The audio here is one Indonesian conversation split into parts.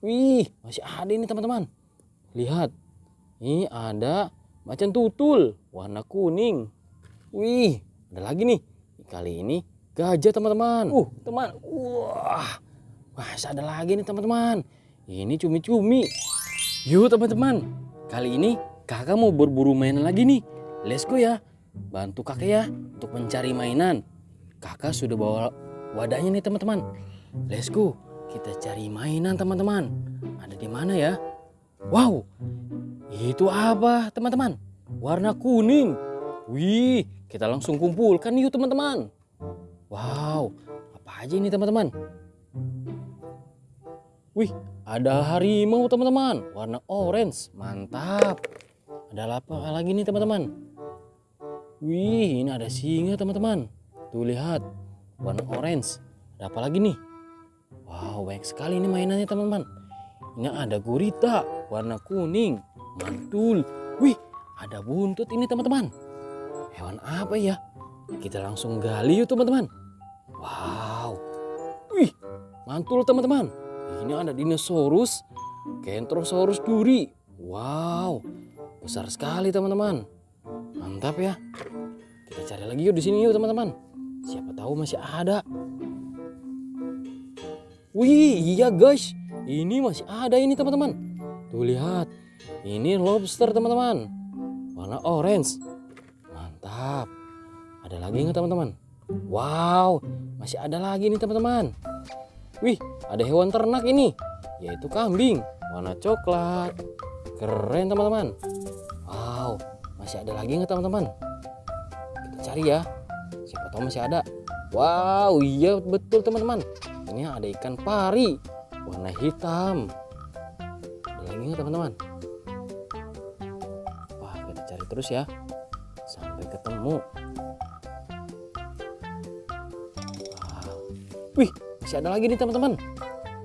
Wih, masih ada ini teman-teman. Lihat, ini ada macan tutul warna kuning. Wih, ada lagi nih. Kali ini gajah teman-teman. Uh, teman. Wah, masih ada lagi nih teman-teman. Ini cumi-cumi. Yuk teman-teman, kali ini kakak mau berburu mainan lagi nih. Let's go ya. Bantu kakak ya untuk mencari mainan. Kakak sudah bawa wadahnya nih teman-teman. Let's go. Kita cari mainan teman-teman. Ada di mana ya? Wow, itu apa teman-teman? Warna kuning. Wih, kita langsung kumpulkan yuk teman-teman. Wow, apa aja ini teman-teman? Wih, ada harimau teman-teman, warna orange, mantap. Ada apa lagi nih teman-teman? Wih, ini ada singa teman-teman. Tuh lihat, warna orange. Ada apa lagi nih? Wow, banyak sekali ini mainannya teman-teman. Ini ada gurita, warna kuning, mantul. Wih, ada buntut ini teman-teman. Hewan apa ya? Kita langsung gali yuk teman-teman. Wow, wih, mantul teman-teman. Ini ada dinosaurus, Kentrosaurus duri. Wow, besar sekali teman-teman. Mantap ya. Kita cari lagi yuk di sini yuk teman-teman. Siapa tahu masih ada. Wih, iya guys. Ini masih ada ini teman-teman. Tuh lihat. Ini lobster teman-teman. Warna orange. Mantap. Ada lagi nggak teman-teman? Wow, masih ada lagi nih teman-teman. Wih, ada hewan ternak ini. Yaitu kambing. Warna coklat. Keren teman-teman. Wow, masih ada lagi nggak teman-teman? Kita cari ya. Siapa tahu masih ada. Wow, iya betul teman-teman. Ini ada ikan pari warna hitam. Ada lagi nggak teman-teman? Wah, kita cari terus ya sampai ketemu. Wow. Wih, masih ada lagi nih teman-teman.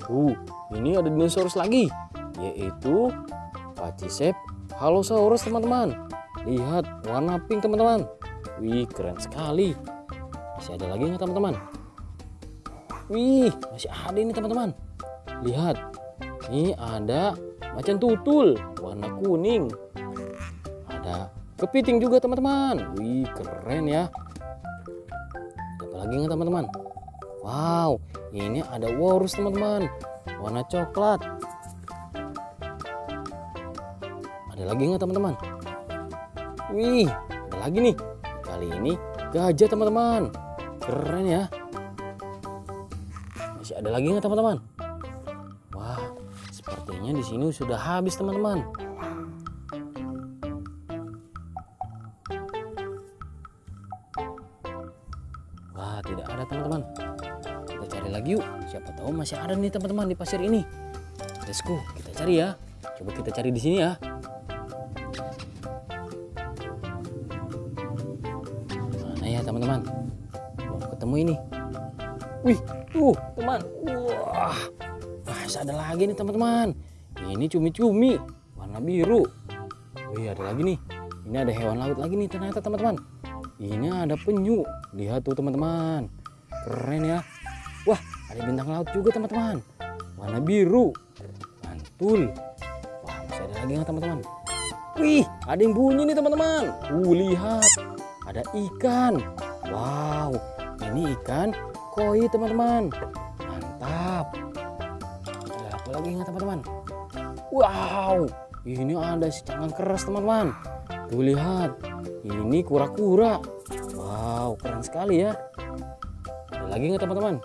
Uh, ini ada dinosaurus lagi, yaitu Pachyceps Halosaurus teman-teman. Lihat warna pink teman-teman. Wih, keren sekali. Masih ada lagi nggak teman-teman? Wih, masih ada ini teman-teman. Lihat, ini ada macan tutul warna kuning. Ada kepiting juga teman-teman. Wih, keren ya. Apa lagi nggak teman-teman? Wow, ini ada walrus teman-teman. Warna coklat. Ada lagi nggak teman-teman? Wih, ada lagi nih. Kali ini gajah teman-teman. Keren ya. Masih ada lagi nggak teman-teman? Wah, sepertinya di sini sudah habis teman-teman. Wah, tidak ada teman-teman. Kita cari lagi yuk. Siapa tahu masih ada nih teman-teman di pasir ini. Let's go, kita cari ya. Coba kita cari di sini ya. Mana ya teman-teman? Belum ketemu ini. Wih, tuh teman. Wah, masih ada lagi nih teman-teman. Ini cumi-cumi warna biru. Wih, ada lagi nih. Ini ada hewan laut lagi nih ternyata teman-teman. Ini ada penyu. Lihat tuh teman-teman. Keren ya. Wah, ada bintang laut juga teman-teman. Warna biru. Mantul. Wah, masih ada lagi nggak teman-teman? Wih, ada yang bunyi nih teman-teman. Uh, lihat. Ada ikan. Wow, ini ikan koi teman-teman. Mantap. Ada apa lagi nggak teman-teman? Wow, ini ada si cangang keras teman-teman. Tuh lihat, ini kura-kura. Wow, keren sekali ya. Ada lagi nggak teman-teman?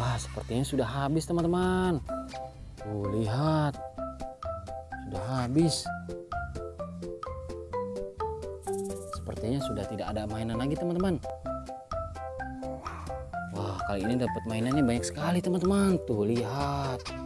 Wah, sepertinya sudah habis teman-teman. Tuh lihat, sudah habis. Sepertinya sudah tidak ada mainan lagi teman-teman. Wah, kali ini dapat mainannya banyak sekali teman-teman. Tuh lihat.